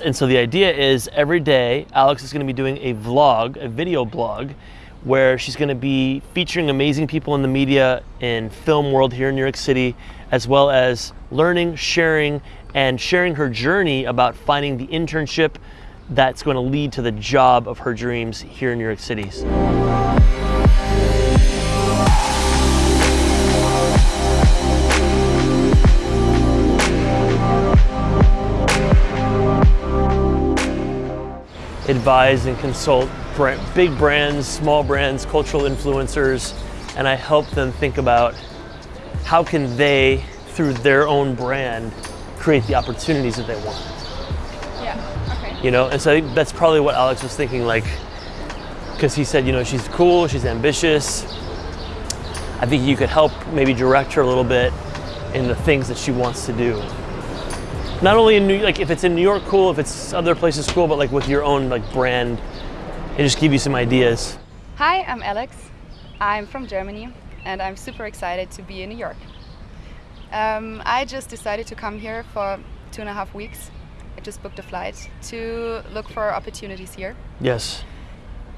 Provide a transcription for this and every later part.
And so the idea is every day, Alex is going to be doing a vlog, a video blog, where she's going to be featuring amazing people in the media and film world here in New York City, as well as learning, sharing, and sharing her journey about finding the internship that's going to lead to the job of her dreams here in New York City. Advise and consult big brands, small brands, cultural influencers, and I help them think about how can they, through their own brand, create the opportunities that they want. Yeah, okay. You know, and so I think that's probably what Alex was thinking, like, because he said, you know, she's cool, she's ambitious. I think you could help maybe direct her a little bit in the things that she wants to do not only in New like if it's in New York, cool. If it's other places, cool. But like with your own like brand, and just give you some ideas. Hi, I'm Alex. I'm from Germany, and I'm super excited to be in New York. Um, I just decided to come here for two and a half weeks. I just booked a flight to look for opportunities here. Yes.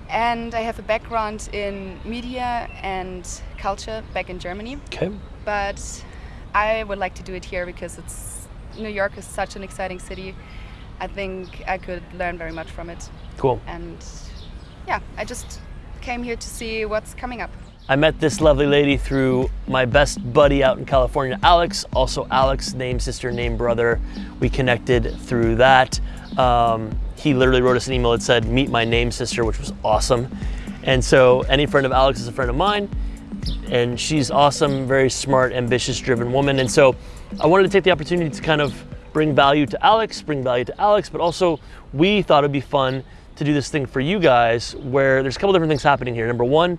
And I have a background in media and culture back in Germany. Okay. But I would like to do it here because it's New York is such an exciting city. I think I could learn very much from it. Cool. And yeah, I just came here to see what's coming up. I met this lovely lady through my best buddy out in California, Alex. Also, Alex, name sister, name brother. We connected through that. Um, he literally wrote us an email that said, Meet my name sister, which was awesome. And so, any friend of Alex is a friend of mine. And she's awesome, very smart, ambitious, driven woman. And so, I wanted to take the opportunity to kind of bring value to Alex, bring value to Alex, but also we thought it'd be fun to do this thing for you guys where there's a couple different things happening here. Number one,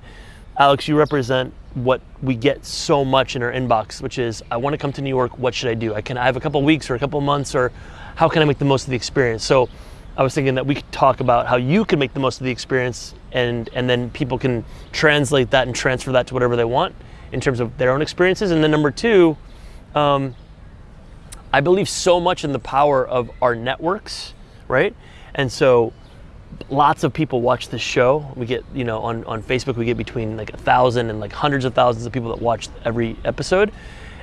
Alex, you represent what we get so much in our inbox, which is I want to come to New York. What should I do? I can I have a couple weeks or a couple months, or how can I make the most of the experience? So I was thinking that we could talk about how you can make the most of the experience, and and then people can translate that and transfer that to whatever they want in terms of their own experiences. And then number two, um, I believe so much in the power of our networks, right? And so lots of people watch this show. We get, you know, on, on Facebook, we get between like a thousand and like hundreds of thousands of people that watch every episode.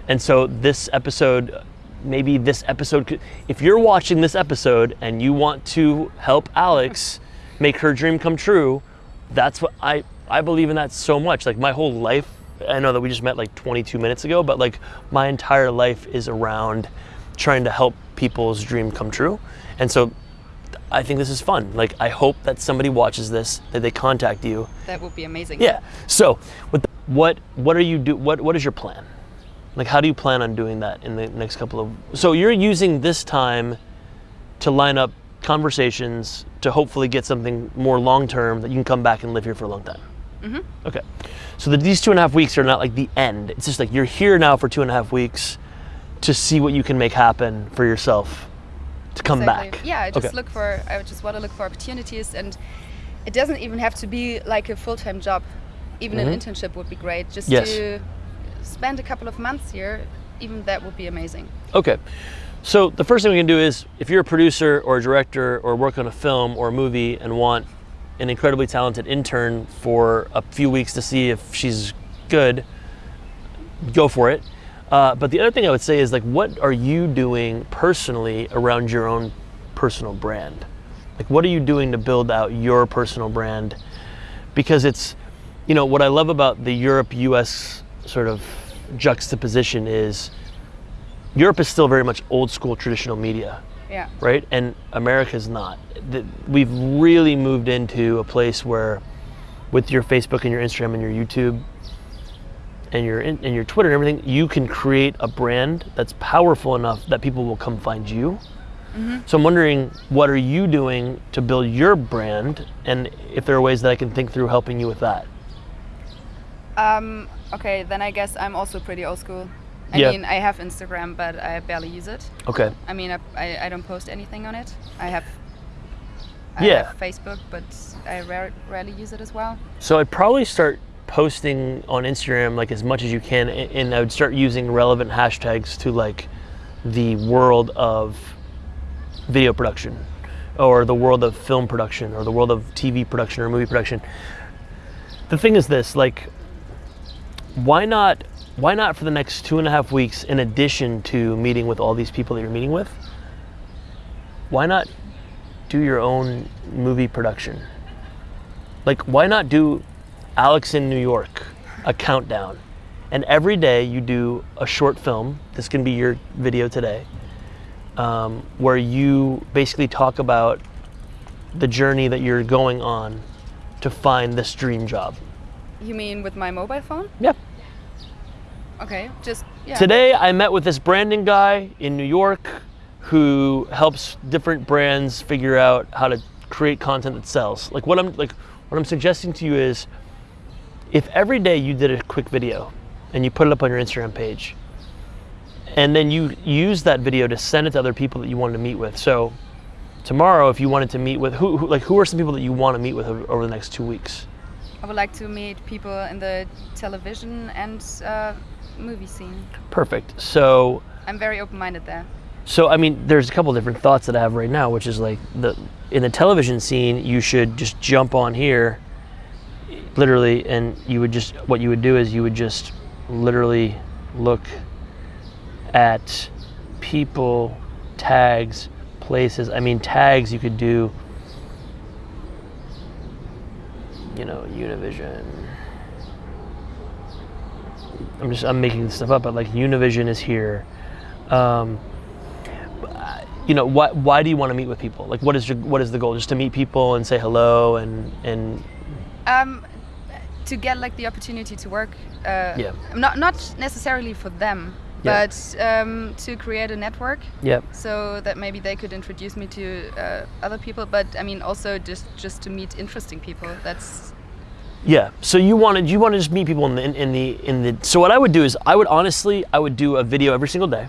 And so this episode, maybe this episode, could, if you're watching this episode and you want to help Alex make her dream come true, that's what I, I believe in that so much. Like my whole life I know that we just met like 22 minutes ago, but like my entire life is around trying to help people's dream come true. And so I think this is fun. Like I hope that somebody watches this, that they contact you. That would be amazing. Yeah. So the, what what are you do what what is your plan? Like how do you plan on doing that in the next couple of So you're using this time to line up conversations to hopefully get something more long term that you can come back and live here for a long time. Mm-hmm. Okay. So that these two and a half weeks are not like the end. It's just like you're here now for two and a half weeks to see what you can make happen for yourself to come exactly. back. Yeah, I just okay. look for I just want to look for opportunities and it doesn't even have to be like a full-time job. Even mm-hmm. an internship would be great. Just yes. to spend a couple of months here, even that would be amazing. Okay. So the first thing we can do is if you're a producer or a director or work on a film or a movie and want an incredibly talented intern for a few weeks to see if she's good, go for it. Uh, but the other thing I would say is like, what are you doing personally around your own personal brand? Like, what are you doing to build out your personal brand? Because it's, you know, what I love about the Europe-U.S. sort of juxtaposition is Europe is still very much old school traditional media. Yeah. Right? And America's not. We've really moved into a place where, with your Facebook and your Instagram and your YouTube and your and your Twitter and everything, you can create a brand that's powerful enough that people will come find you. Mm-hmm. So I'm wondering, what are you doing to build your brand, and if there are ways that I can think through helping you with that? Um, okay, then I guess I'm also pretty old school. I yeah. mean, I have Instagram, but I barely use it. Okay. I mean, I, I, I don't post anything on it. I have, I yeah. have Facebook, but I rare, rarely use it as well. So I'd probably start posting on Instagram like as much as you can, and I would start using relevant hashtags to like the world of video production. or the world of film production or the world of TV production or movie production. The thing is this, like, why not? Why not for the next two and a half weeks, in addition to meeting with all these people that you're meeting with? Why not do your own movie production? Like, why not do Alex in New York, a countdown? And every day you do a short film. This can be your video today, um, where you basically talk about the journey that you're going on to find this dream job. You mean with my mobile phone? Yep. Okay, just yeah. Today I met with this branding guy in New York who helps different brands figure out how to create content that sells. Like what I'm like what I'm suggesting to you is if every day you did a quick video and you put it up on your Instagram page and then you use that video to send it to other people that you wanted to meet with. So tomorrow if you wanted to meet with who, who like who are some people that you want to meet with over, over the next 2 weeks? I would like to meet people in the television and uh, movie scene. Perfect. So I'm very open-minded there. So I mean, there's a couple different thoughts that I have right now, which is like the in the television scene, you should just jump on here, literally, and you would just what you would do is you would just literally look at people, tags, places. I mean, tags you could do. You know, Univision. I'm just I'm making this stuff up, but like Univision is here. Um, you know, why, why do you want to meet with people? Like, what is your, what is the goal? Just to meet people and say hello and and. Um, to get like the opportunity to work. Uh, Yeah. Not not necessarily for them, Yeah. but um, to create a network. Yeah. So that maybe they could introduce me to uh, other people. But I mean, also just just to meet interesting people. That's Yeah. So you wanted you want to just meet people in the in, in the in the. So what I would do is I would honestly I would do a video every single day.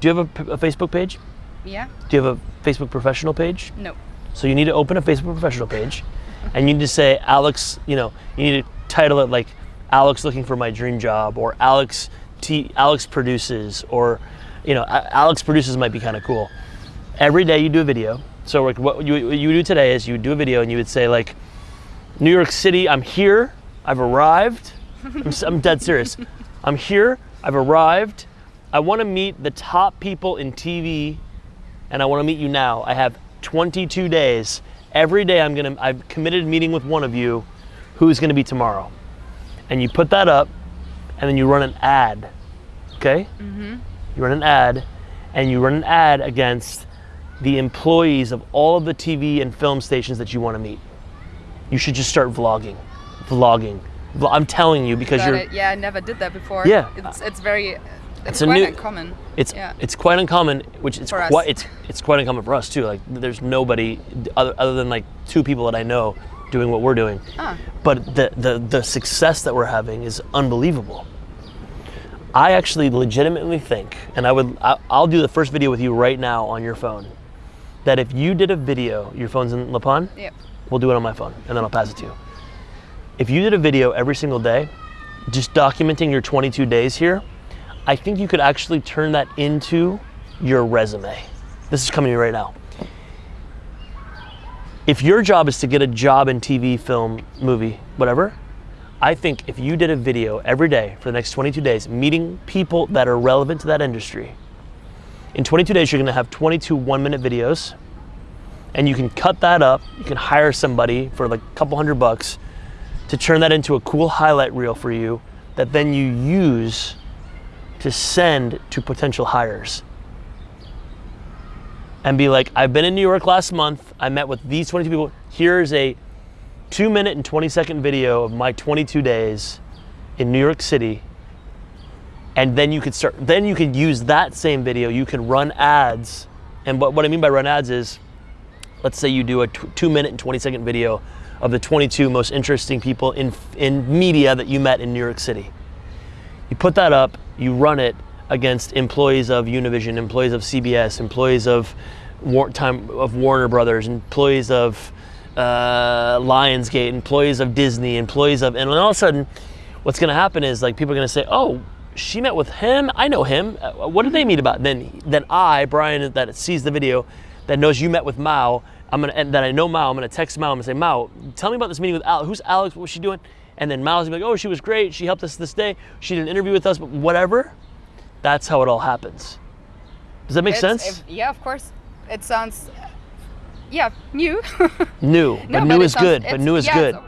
Do you have a Facebook page? yeah. Do you have a Facebook professional page? No. So you need to open a Facebook professional page, and you need to say Alex. You know, you need to title it like Alex looking for my dream job, or Alex T. Alex produces, or you know, Alex produces might be kind of cool. Every day you do a video. So like what you what you would do today is you would do a video and you would say like, New York City, I'm here. I've arrived. I'm, I'm dead serious. I'm here. I've arrived. I want to meet the top people in TV and I want to meet you now. I have 22 days. Every day I'm gonna. I've committed meeting with one of you, who's gonna be tomorrow, and you put that up, and then you run an ad. Okay. Mm-hmm. You run an ad, and you run an ad against the employees of all of the TV and film stations that you want to meet. You should just start vlogging, vlogging. I'm telling you because Got you're. it. Yeah, I never did that before. Yeah. It's it's very. It's, a quite new- uncommon. It's Yeah. it's quite uncommon, which it's For us. quite it's it's quite uncommon for us too. Like there's nobody other, other than like two people that I know doing what we're doing. Ah. But the, the the success that we're having is unbelievable. I actually legitimately think, and I would I, I'll do the first video with you right now on your phone. That if you did a video, your phone's in La Pan, Yep. We'll do it on my phone, and then I'll pass it to you. If you did a video every single day, just documenting your 22 days here, I think you could actually turn that into your resume. This is coming to me right now. If your job is to get a job in TV, film, movie, whatever, I think if you did a video every day for the next 22 days, meeting people that are relevant to that industry, in 22 days you're gonna have 22 one minute videos, and you can cut that up. You can hire somebody for like a couple hundred bucks to turn that into a cool highlight reel for you that then you use to send to potential hires and be like, I've been in New York last month. I met with these 22 people. Here's a two minute and 20 second video of my 22 days in New York City. And then you could start, then you could use that same video. You can run ads. And what, what I mean by run ads is, let's say you do a two minute and 20 second video of the 22 most interesting people in, in media that you met in New York City. You put that up, you run it against employees of Univision, employees of CBS, employees of War- time of Warner Brothers, employees of uh, Lionsgate, employees of Disney, employees of, and all of a sudden, what's going to happen is like people are going to say, "Oh, she met with him. I know him. Uh, What did they meet about?" Then, then I, Brian, that sees the video, that knows you met with Mao, I'm gonna and that I know Mao, I'm gonna text Mao. I'm gonna say, Mao, tell me about this meeting with Alex. Who's Alex? What was she doing? And then Mao's gonna be like, oh, she was great. She helped us this day. She did an interview with us, but whatever. That's how it all happens. Does that make It's- sense? if- yeah, of course. It sounds, yeah, new. new, No, but new it is sounds- good. But new is yeah, good.